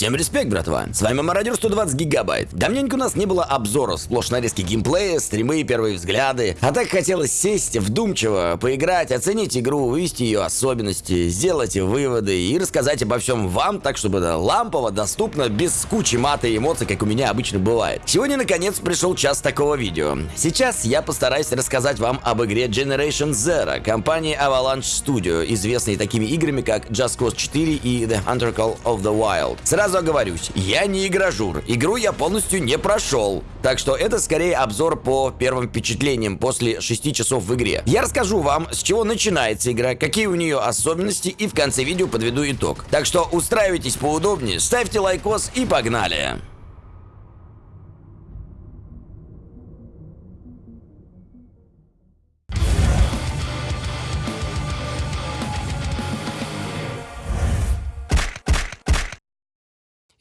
Всем респект, братва. С вами Мародер 120 гигабайт. Давненько у нас не было обзоров, сплошь нарезки геймплея, стримы, первые взгляды. А так хотелось сесть вдумчиво, поиграть, оценить игру, вывести ее особенности, сделать выводы и рассказать обо всем вам, так чтобы это лампово, доступно, без кучи мата и эмоций, как у меня обычно бывает. Сегодня, наконец, пришел час такого видео. Сейчас я постараюсь рассказать вам об игре Generation Zero компании Avalanche Studio, известной такими играми, как Just Cause 4 и The Hunter Call of the Wild. Сразу оговорюсь, я не игражур. Игру я полностью не прошел. Так что это скорее обзор по первым впечатлениям после 6 часов в игре. Я расскажу вам, с чего начинается игра, какие у нее особенности и в конце видео подведу итог. Так что устраивайтесь поудобнее, ставьте лайкос и погнали!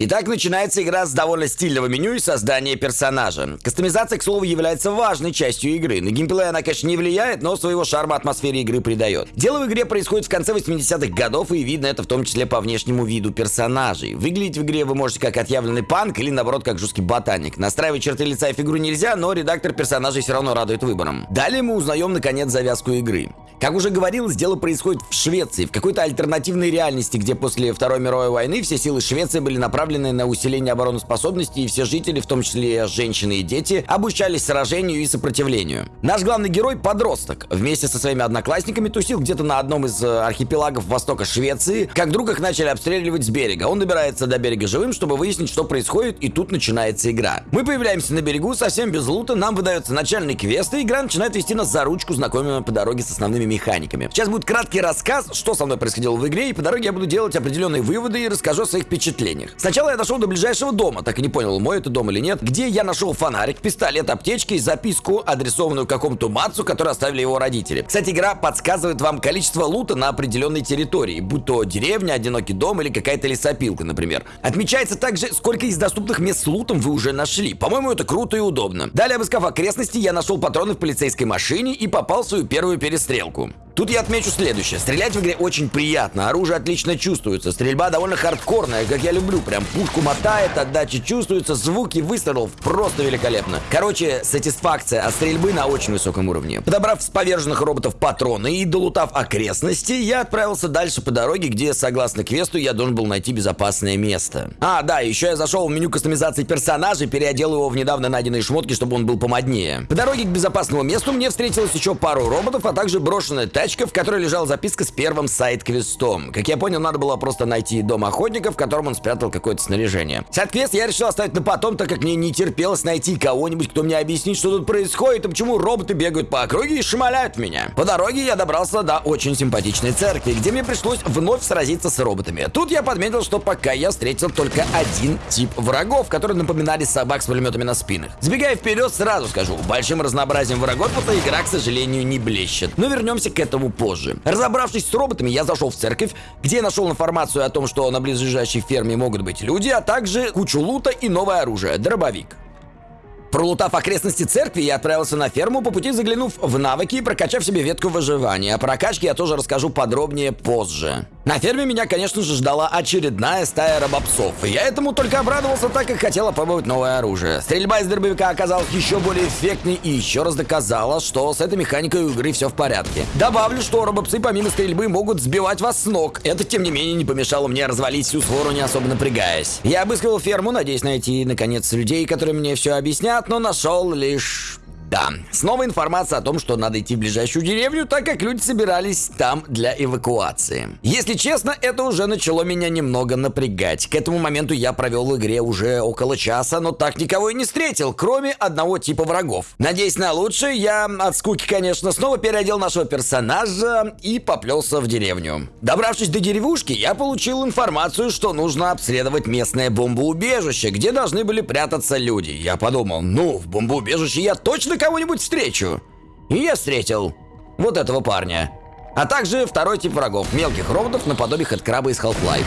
Итак, начинается игра с довольно стильного меню и создания персонажа. Кастомизация, к слову, является важной частью игры. На геймплей она, конечно, не влияет, но своего шарма атмосфере игры придает. Дело в игре происходит в конце 80-х годов, и видно это в том числе по внешнему виду персонажей. Выглядеть в игре вы можете как отъявленный панк или, наоборот, как жесткий ботаник. Настраивать черты лица и фигуру нельзя, но редактор персонажей все равно радует выбором. Далее мы узнаем, наконец, завязку игры. Как уже говорилось, дело происходит в Швеции, в какой-то альтернативной реальности, где после Второй мировой войны все силы Швеции были направлены на усиление обороноспособности, и все жители, в том числе женщины и дети, обучались сражению и сопротивлению. Наш главный герой — подросток. Вместе со своими одноклассниками тусил где-то на одном из э, архипелагов востока Швеции, как вдруг их начали обстреливать с берега. Он добирается до берега живым, чтобы выяснить, что происходит, и тут начинается игра. Мы появляемся на берегу, совсем без лута, нам выдается начальный квест, и игра начинает вести нас за ручку, знакомя по дороге с основными механиками. Сейчас будет краткий рассказ, что со мной происходило в игре, и по дороге я буду делать определенные выводы и расскажу о своих впечатлениях. Сначала я дошел до ближайшего дома, так и не понял, мой это дом или нет, где я нашел фонарик, пистолет, аптечки и записку, адресованную какому-то Мацу, который оставили его родители. Кстати, игра подсказывает вам количество лута на определенной территории, будь то деревня, одинокий дом или какая-то лесопилка, например. Отмечается также, сколько из доступных мест с лутом вы уже нашли. По-моему, это круто и удобно. Далее, обыскав окрестности, я нашел патроны в полицейской машине и попал в свою первую перестрелку. Тут я отмечу следующее. Стрелять в игре очень приятно, оружие отлично чувствуется, стрельба довольно хардкорная, как я люблю, прям пушку мотает, отдача чувствуется, звуки выстрелов просто великолепно. Короче, сатисфакция от стрельбы на очень высоком уровне. Подобрав с поверженных роботов патроны и долутав окрестности, я отправился дальше по дороге, где, согласно квесту, я должен был найти безопасное место. А, да, еще я зашел в меню кастомизации персонажа, переодел его в недавно найденные шмотки, чтобы он был помоднее. По дороге к безопасному месту мне встретилось еще пару роботов, а также брошенная тачка в которой лежала записка с первым сайт-квестом. Как я понял, надо было просто найти дом охотника, в котором он спрятал какое-то снаряжение. Сайт-квест я решил оставить на потом, так как мне не терпелось найти кого-нибудь, кто мне объяснит, что тут происходит и почему роботы бегают по округе и шмаляют меня. По дороге я добрался до очень симпатичной церкви, где мне пришлось вновь сразиться с роботами. Тут я подметил, что пока я встретил только один тип врагов, которые напоминали собак с пулеметами на спинах. Сбегая вперед, сразу скажу, большим разнообразием врагов эта игра, к сожалению, не блещет. Но вернемся к этому позже. Разобравшись с роботами, я зашел в церковь, где нашел информацию о том, что на близлежащей ферме могут быть люди, а также кучу лута и новое оружие – дробовик. Пролутав окрестности церкви, я отправился на ферму, по пути заглянув в навыки и прокачав себе ветку выживания. О прокачке я тоже расскажу подробнее позже. На ферме меня, конечно же, ждала очередная стая робопсов. И я этому только обрадовался, так как хотел опробовать новое оружие. Стрельба из дробовика оказалась еще более эффектной и еще раз доказала, что с этой механикой игры все в порядке. Добавлю, что робопсы помимо стрельбы могут сбивать вас с ног. Это, тем не менее, не помешало мне развалить всю свору, не особо напрягаясь. Я обыскивал ферму, надеясь найти, наконец, людей, которые мне все объяснят, но нашел лишь да, снова информация о том, что надо идти в ближайшую деревню, так как люди собирались там для эвакуации. Если честно, это уже начало меня немного напрягать. К этому моменту я провел в игре уже около часа, но так никого и не встретил, кроме одного типа врагов. Надеясь на лучшее, я от скуки, конечно, снова переодел нашего персонажа и поплелся в деревню. Добравшись до деревушки, я получил информацию, что нужно обследовать местное бомбоубежище, где должны были прятаться люди. Я подумал, ну, в бомбоубежище я точно кого-нибудь встречу. И я встретил вот этого парня. А также второй тип врагов, мелких роботов наподобие хэдкраба из Half-Life.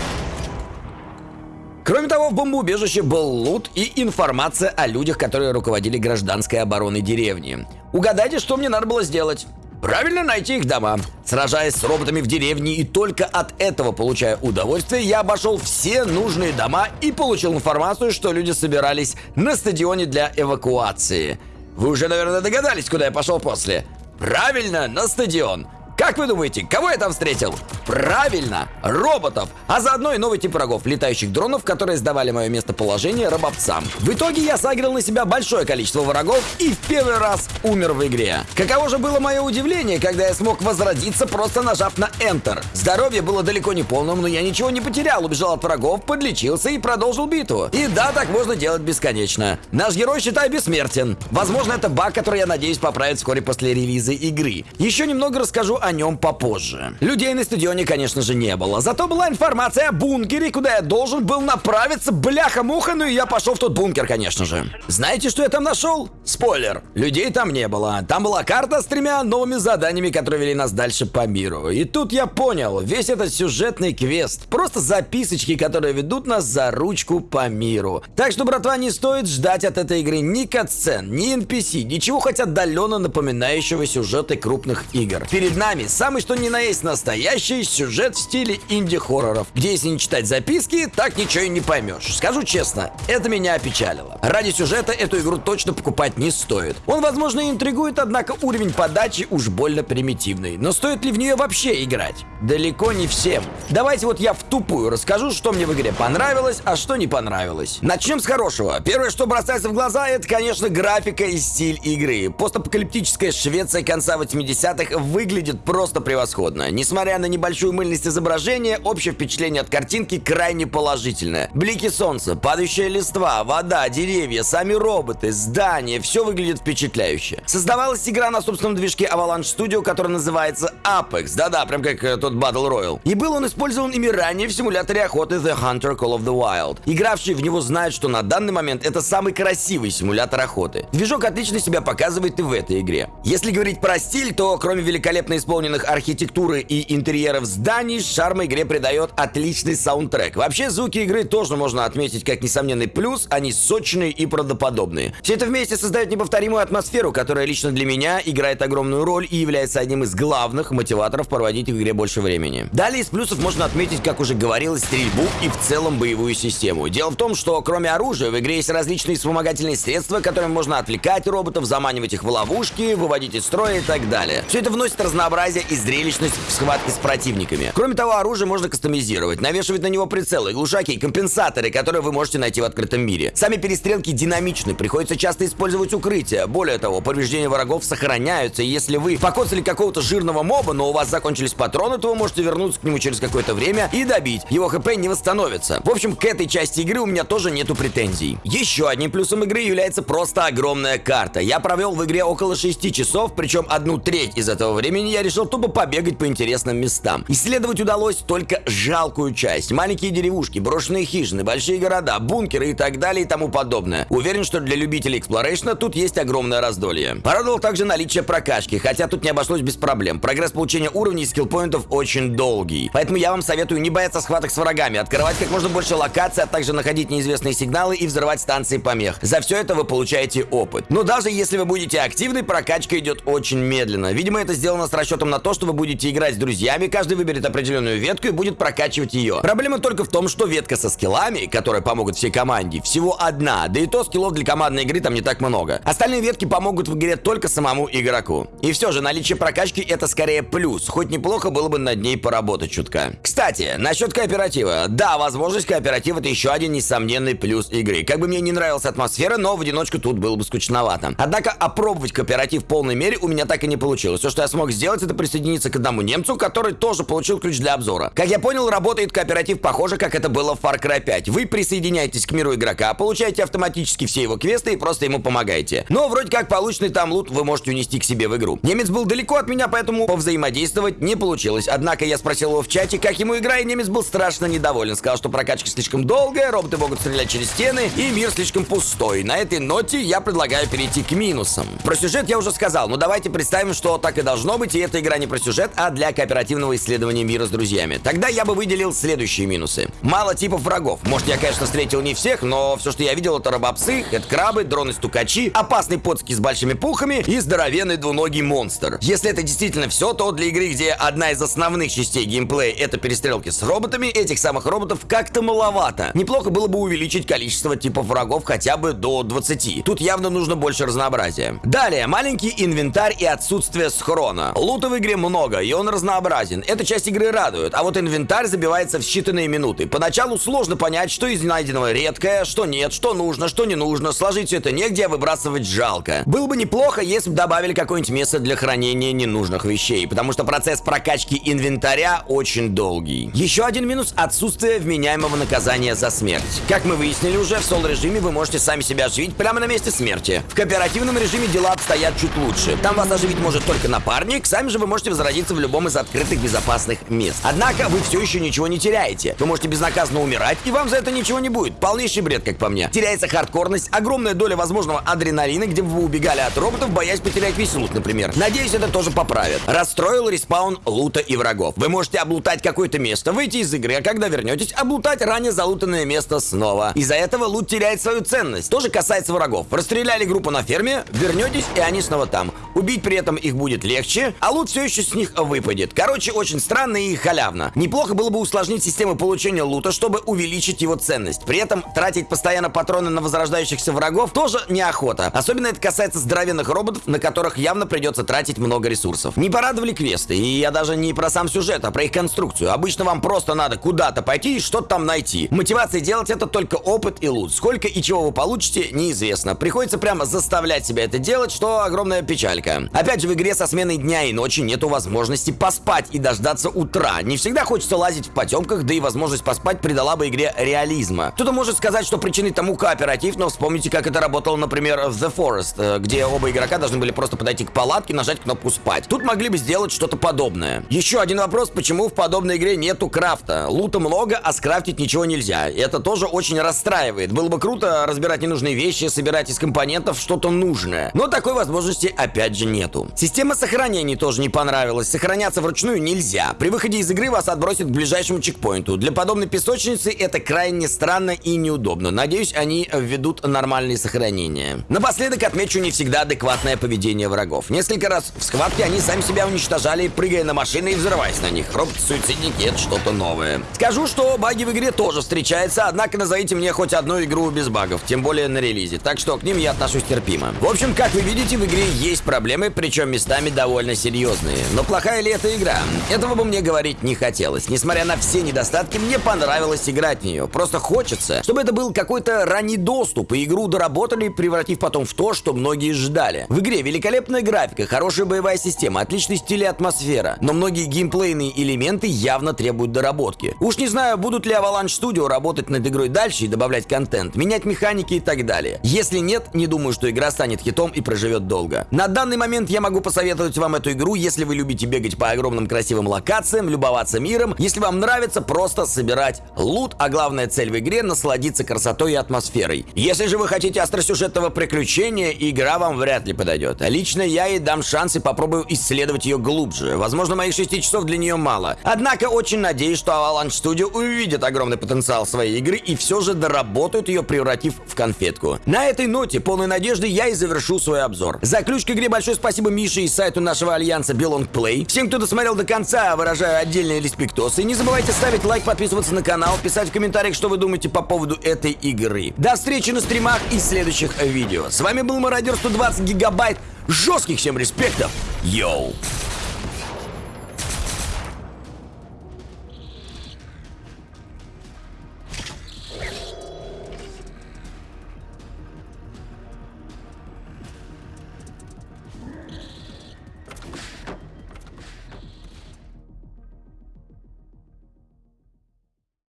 Кроме того, в бомбоубежище был лут и информация о людях, которые руководили гражданской обороной деревни. Угадайте, что мне надо было сделать? Правильно найти их дома. Сражаясь с роботами в деревне и только от этого получая удовольствие, я обошел все нужные дома и получил информацию, что люди собирались на стадионе для эвакуации. Вы уже, наверное, догадались, куда я пошел после. Правильно, на стадион. Как вы думаете, кого я там встретил? Правильно, роботов, а заодно и новый тип врагов, летающих дронов, которые сдавали мое местоположение рабовцам. В итоге я сагрил на себя большое количество врагов и в первый раз умер в игре. Каково же было мое удивление, когда я смог возродиться, просто нажав на Enter. Здоровье было далеко не полным, но я ничего не потерял, убежал от врагов, подлечился и продолжил битву. И да, так можно делать бесконечно. Наш герой, считай, бессмертен. Возможно, это баг, который я надеюсь поправить вскоре после релиза игры. Еще немного расскажу о нем попозже. Людей на стадионе, конечно же, не было. Зато была информация о бункере, куда я должен был направиться. Бляха-муха, ну и я пошел в тот бункер, конечно же. Знаете, что я там нашел? Спойлер. Людей там не было. Там была карта с тремя новыми заданиями, которые вели нас дальше по миру. И тут я понял, весь этот сюжетный квест просто записочки, которые ведут нас за ручку по миру. Так что, братва, не стоит ждать от этой игры ни катсцен, ни NPC, ничего хоть отдаленно напоминающего сюжеты крупных игр. Перед нами нами самый что ни на есть настоящий сюжет в стиле инди-хорроров, где если не читать записки, так ничего и не поймешь. Скажу честно, это меня опечалило. Ради сюжета эту игру точно покупать не стоит. Он, возможно, интригует, однако уровень подачи уж больно примитивный. Но стоит ли в нее вообще играть? Далеко не всем. Давайте вот я в тупую расскажу, что мне в игре понравилось, а что не понравилось. Начнем с хорошего. Первое, что бросается в глаза, это, конечно, графика и стиль игры. Постапокалиптическая Швеция конца 80-х выглядит просто превосходно. Несмотря на небольшую мыльность изображения, общее впечатление от картинки крайне положительное. Блики солнца, падающая листва, вода, деревья, сами роботы, здания, все выглядит впечатляюще. Создавалась игра на собственном движке Avalanche Studio, который называется Apex. Да-да, прям как э, тот Battle Royale. И был он использован ими ранее в симуляторе охоты The Hunter Call of the Wild. Игравшие в него знают, что на данный момент это самый красивый симулятор охоты. Движок отлично себя показывает и в этой игре. Если говорить про стиль, то кроме великолепной исполнения исполненных архитектуры и интерьеров зданий, шарм игре придает отличный саундтрек. Вообще, звуки игры тоже можно отметить как несомненный плюс, они сочные и правдоподобные. Все это вместе создает неповторимую атмосферу, которая лично для меня играет огромную роль и является одним из главных мотиваторов проводить в игре больше времени. Далее из плюсов можно отметить, как уже говорилось, стрельбу и в целом боевую систему. Дело в том, что кроме оружия в игре есть различные вспомогательные средства, которыми можно отвлекать роботов, заманивать их в ловушки, выводить из строя и так далее. Все это вносит разнообразие разнообразие и зрелищность в схватке с противниками. Кроме того, оружие можно кастомизировать, навешивать на него прицелы, глушаки и компенсаторы, которые вы можете найти в открытом мире. Сами перестрелки динамичны, приходится часто использовать укрытия. Более того, повреждения врагов сохраняются, и если вы покоцали какого-то жирного моба, но у вас закончились патроны, то вы можете вернуться к нему через какое-то время и добить. Его хп не восстановится. В общем, к этой части игры у меня тоже нету претензий. Еще одним плюсом игры является просто огромная карта. Я провел в игре около 6 часов, причем одну треть из этого времени я решил решил тупо побегать по интересным местам. Исследовать удалось только жалкую часть. Маленькие деревушки, брошенные хижины, большие города, бункеры и так далее и тому подобное. Уверен, что для любителей exploration а тут есть огромное раздолье. Порадовал также наличие прокачки, хотя тут не обошлось без проблем. Прогресс получения уровней и skill point ов очень долгий. Поэтому я вам советую не бояться схваток с врагами, открывать как можно больше локаций, а также находить неизвестные сигналы и взрывать станции помех. За все это вы получаете опыт. Но даже если вы будете активны, прокачка идет очень медленно. Видимо, это сделано с расчетом расчетом на то, что вы будете играть с друзьями, каждый выберет определенную ветку и будет прокачивать ее. Проблема только в том, что ветка со скиллами, которые помогут всей команде, всего одна, да и то скиллов для командной игры там не так много. Остальные ветки помогут в игре только самому игроку. И все же, наличие прокачки это скорее плюс, хоть неплохо было бы над ней поработать чутка. Кстати, насчет кооператива. Да, возможность кооператива это еще один несомненный плюс игры. Как бы мне не нравилась атмосфера, но в одиночку тут было бы скучновато. Однако опробовать кооператив в полной мере у меня так и не получилось. Все, что я смог сделать, это это присоединиться к одному немцу, который тоже получил ключ для обзора. Как я понял, работает кооператив похоже, как это было в Far Cry 5. Вы присоединяетесь к миру игрока, получаете автоматически все его квесты и просто ему помогаете. Но вроде как полученный там лут вы можете унести к себе в игру. Немец был далеко от меня, поэтому повзаимодействовать не получилось. Однако я спросил его в чате, как ему игра, и немец был страшно недоволен. Сказал, что прокачка слишком долгая, роботы могут стрелять через стены, и мир слишком пустой. На этой ноте я предлагаю перейти к минусам. Про сюжет я уже сказал, но давайте представим, что так и должно быть, и это игра не про сюжет, а для кооперативного исследования мира с друзьями. Тогда я бы выделил следующие минусы. Мало типов врагов. Может, я, конечно, встретил не всех, но все, что я видел, это робопсы, крабы, дроны-стукачи, опасный подски с большими пухами и здоровенный двуногий монстр. Если это действительно все, то для игры, где одна из основных частей геймплея это перестрелки с роботами, этих самых роботов как-то маловато. Неплохо было бы увеличить количество типов врагов хотя бы до 20. Тут явно нужно больше разнообразия. Далее, маленький инвентарь и отсутствие схрона. Лута в игре много, и он разнообразен. Эта часть игры радует, а вот инвентарь забивается в считанные минуты. Поначалу сложно понять, что из найденного редкое, что нет, что нужно, что не нужно. Сложить все это негде, а выбрасывать жалко. Было бы неплохо, если бы добавили какое-нибудь место для хранения ненужных вещей, потому что процесс прокачки инвентаря очень долгий. Еще один минус — отсутствие вменяемого наказания за смерть. Как мы выяснили уже, в сол-режиме вы можете сами себя оживить прямо на месте смерти. В кооперативном режиме дела обстоят чуть лучше. Там вас оживить может только напарник, сами же вы можете возродиться в любом из открытых безопасных мест. Однако вы все еще ничего не теряете. Вы можете безнаказанно умирать, и вам за это ничего не будет. Полнейший бред, как по мне. Теряется хардкорность, огромная доля возможного адреналина, где бы вы убегали от роботов, боясь потерять весь лут, например. Надеюсь, это тоже поправят. Расстроил респаун лута и врагов. Вы можете облутать какое-то место, выйти из игры, а когда вернетесь, облутать ранее залутанное место снова. Из-за этого лут теряет свою ценность. Тоже касается врагов. Расстреляли группу на ферме, вернетесь, и они снова там. Убить при этом их будет легче, а лут все еще с них выпадет. Короче, очень странно и халявно. Неплохо было бы усложнить систему получения лута, чтобы увеличить его ценность. При этом тратить постоянно патроны на возрождающихся врагов тоже неохота. Особенно это касается здоровенных роботов, на которых явно придется тратить много ресурсов. Не порадовали квесты, и я даже не про сам сюжет, а про их конструкцию. Обычно вам просто надо куда-то пойти и что-то там найти. Мотивация делать это только опыт и лут. Сколько и чего вы получите, неизвестно. Приходится прямо заставлять себя это делать, что огромная печалька. Опять же, в игре со сменой дня и ночи нету возможности поспать и дождаться утра. Не всегда хочется лазить в потемках, да и возможность поспать придала бы игре реализма. Кто-то может сказать, что причиной тому кооператив, но вспомните, как это работало, например, в The Forest, э, где оба игрока должны были просто подойти к палатке, нажать кнопку спать. Тут могли бы сделать что-то подобное. Еще один вопрос, почему в подобной игре нету крафта? Лута много, а скрафтить ничего нельзя. Это тоже очень расстраивает. Было бы круто разбирать ненужные вещи, собирать из компонентов что-то нужное. Но такой возможности опять же нету. Система сохранений тоже не понравилась. Сохраняться вручную нельзя. При выходе из игры вас отбросят к ближайшему чекпоинту. Для подобной песочницы это крайне странно и неудобно. Надеюсь, они введут нормальные сохранения. Напоследок отмечу не всегда адекватное поведение врагов. Несколько раз в схватке они сами себя уничтожали, прыгая на машины и взрываясь на них. Роботы-суицидники — это что-то новое. Скажу, что баги в игре тоже встречаются, однако назовите мне хоть одну игру без багов, тем более на релизе, так что к ним я отношусь терпимо. В общем, как вы видите, в игре есть проблемы, причем местами довольно серьезные. Но плохая ли эта игра? Этого бы мне говорить не хотелось. Несмотря на все недостатки, мне понравилось играть в нее. Просто хочется, чтобы это был какой-то ранний доступ, и игру доработали, превратив потом в то, что многие ждали. В игре великолепная графика, хорошая боевая система, отличный стиль и атмосфера, но многие геймплейные элементы явно требуют доработки. Уж не знаю, будут ли Avalanche Studio работать над игрой дальше и добавлять контент, менять механики и так далее. Если нет, не думаю, что игра станет хитом и проживет долго. На данный момент я могу посоветовать вам эту игру, если вы любите бегать по огромным красивым локациям, любоваться миром, если вам нравится просто собирать лут, а главная цель в игре насладиться красотой и атмосферой. Если же вы хотите остросюжетного приключения, игра вам вряд ли подойдет. Лично я ей дам шанс и попробую исследовать ее глубже. Возможно, моих 6 часов для нее мало. Однако очень надеюсь, что Avalanche Studio увидит огромный потенциал своей игры и все же доработают ее, превратив в конфетку. На этой ноте, полной надежды, я и завершу свой обзор. За ключ к игре большое спасибо Мише и сайту нашего альянса Belong Play. Всем, кто досмотрел до конца, выражаю отдельные респектосы. Не забывайте ставить лайк, подписываться на канал, писать в комментариях, что вы думаете по поводу этой игры. До встречи на стримах и следующих видео. С вами был Мародер 120 гигабайт. Жестких всем респектов. Йоу!